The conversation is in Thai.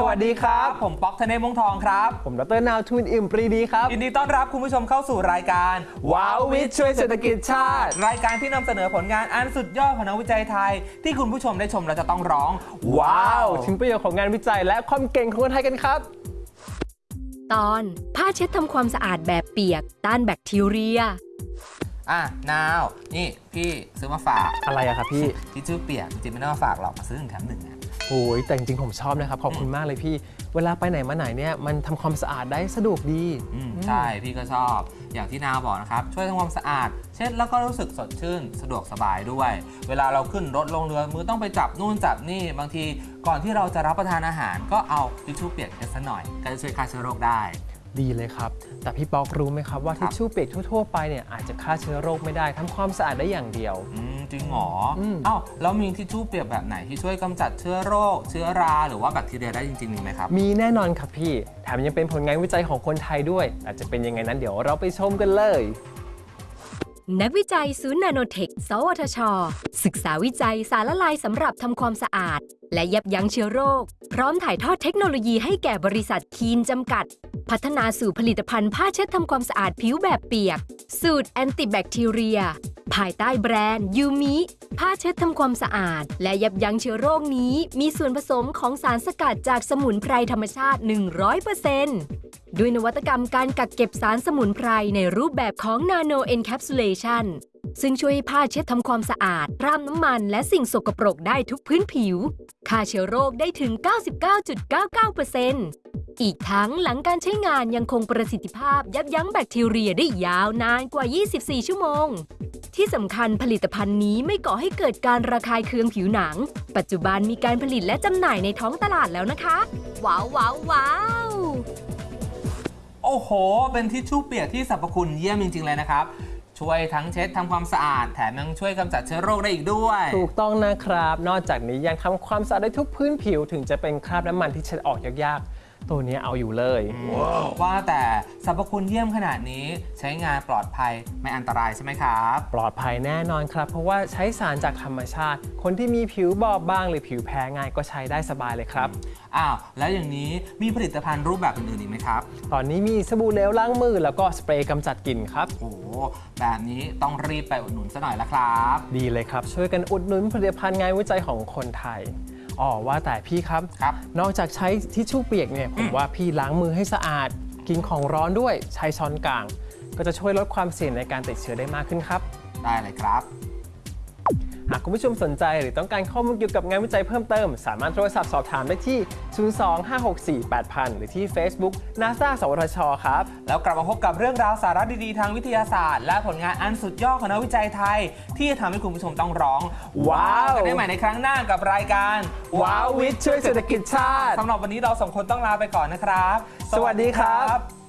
สวัสดีครับ ผมป๊อกธเนศมงทองครับ ผมดรนาวทูนอิ่มปรีดีครับยินดีต้อนรับคุณผู้ชมเข้าสู่รายการว้าววิทย์ช่วยเศรษฐกิจชาติ รายการที่นำเสนอผลงานอันสุดยอดของนักวิจัยไทย ที่คุณผู้ชมได้ชมแล้วจะต้องร้อง ว้าวถึงประโยชน์ของงานวิจัย และความเก่งของคนไทยกันครับ ตอนผ้าเช็ดทำความสะอาดแบบเปียก ต้านแบคทีเรียอะนาว นี่พี่ซื้อมาฝากอะไรอะครับพี่ที่ชื่อเปียกจริงๆไม่ได้มาฝากหรอกมาซื้อหนึ่งแถมหนึ่งนะ โอ้ยแต่จริงๆผมชอบนะครับ ขอบคุณมากเลยพี่ เวลาไปไหนมาไหนเนี่ยมันทำความสะอาดได้สะดวกดี อืมใช่พี่ก็ชอบอย่างที่นาวบอกนะครับ ช่วยทำความสะอาด เช็ดแล้วก็รู้สึกสดชื่น สะดวกสบายด้วย เวลาเราขึ้นรถลงเรือมือต้องไปจับนู่นจับนี่ บางทีก่อนที่เราจะรับประทานอาหาร ก็เอาทิชชู่เปียกกันสักหน่อยก็จะช่วยฆ่าเชื้อโรคได้ ดีเลยครับ แต่พี่ป๊อกรู้ไหมครับว่าครัทิบชชู่เปียกทั่วๆไปเนี่ยอาจจะฆ่าเชื้อโรคไม่ได้ทำความสะอาดได้อย่างเดียวอืมจริงเหรออมเอ้าแล้วมีทิชชู่เปียกแบบไหนที่ช่วยกำจัดเชื้อโรค เชื้อราหรือว่าแบคทีเรียได้จริงๆมีไหมครับ มีแน่นอนครับพี่ แถมยังเป็นผลงานวิจัยของคนไทยด้วย อาจจะเป็นยังไงนั้นเดี๋ยวเราไปชมกันเลย นักวิจัยศูนย์นาโนเทค สวทช ศึกษาวิจัยสารละลายสำหรับทำความสะอาด และยับยั้งเชื้อโรค พร้อมถ่ายทอดเทคโนโลยีให้แก่บริษัทคีนจำกัด พัฒนาสู่ผลิตภัณฑ์ผ้าเช็ดทำความสะอาดผิวแบบเปียก สูตรแอนติแบคทีเรีย ภายใต้แบรนด์ยูมิผ้าเช็ดทำความสะอาด และยับยั้งเชื้อโรคนี้ มีส่วนผสมของสารสกัดจากสมุนไพรธรรมชาติ 100% ด้วยนวัตกรรมการกักเก็บสารสมุนไพรในรูปแบบของ Nano Encapsulation ซึ่งช่วยให้ผ้าเช็ดทำความสะอาดพร่ำน้ำมันและสิ่งสกปรกได้ทุกพื้นผิวฆ่าเชื้อโรคได้ถึง 99.99%อีกทั้งหลังการใช้งานยังคงประสิทธิภาพยับยั้งแบคทีเรียได้ยาวนานกว่า 24 ชั่วโมง ที่สำคัญผลิตภัณฑ์นี้ไม่ก่อให้เกิดการระคายเคืองผิวหนัง ปัจจุบันมีการผลิตและจำหน่ายในท้องตลาดแล้วนะคะ ว้าวว้าวว้าว โอ้โห เป็นทิชชู่เปียกที่สรรพคุณเยี่ยมจริง ๆ เลยนะครับ ช่วยทั้งเช็ดทำความสะอาด แถมยังช่วยกำจัดเชื้อโรคได้อีกด้วย ถูกต้องนะครับ นอกจากนี้ยังทำความสะอาดได้ทุกพื้นผิวถึงจะเป็นคราบน้ำมันที่เช็ดออกยากๆ ตัวนี้เอาอยู่เลย ว่าแต่สรรพคุณเยี่ยมขนาดนี้ใช้งานปลอดภัยไม่อันตรายใช่ไหมครับ ปลอดภัยแน่นอนครับ เพราะว่าใช้สารจากธรรมชาติ คนที่มีผิวบอบบาง หรือผิวแพ้ง่ายก็ใช้ได้สบายเลยครับอ้าวแล้วอย่างนี้มีผลิตภัณฑ์รูปแบบอื่นๆอีกไหมครับ ตอนนี้มีสบู่เหลวล้างมือแล้วก็สเปรย์กำจัดกลิ่นครับโอ้โหแบบนี้ต้องรีบไปอุดหนุนซะหน่อยละครับ ดีเลยครับ ช่วยกันอุดหนุนผลิตภัณฑ์งานวิจัยของคนไทย อ๋อว่าแต่พี่ครับ ครับนอกจากใช้ทิชชู่เปียกเนี่ยผมว่าพี่ล้างมือให้สะอาด กินของร้อนด้วยใช้ช้อนกลาง ก็จะช่วยลดความเสี่ยงในการติดเชื้อได้มากขึ้นครับ ได้เลยครับ หากคุณผู้ชมสนใจหรือต้องการข้อมูลเกี่ยวกับงานวิจัยเพิ่มเติม สามารถโทรศัพท์สอบถามได้ที่ 025648000 หรือที่ Facebook NASA สวทช ครับ แล้วกลับมาพบกับเรื่องราวสาระดีๆ ทางวิทยาศาสตร์ และผลงานอันสุดยอดของนักวิจัยไทย ที่จะทำให้คุณผู้ชมต้องร้อง ว้าวกันได้ใหม่ในครั้งหน้ากับรายการว้าววิทย์ช่วยเศรษฐกิจชาติสำหรับวันนี้เราสองคนต้องลาไปก่อนนะครับ สวัสดีครับ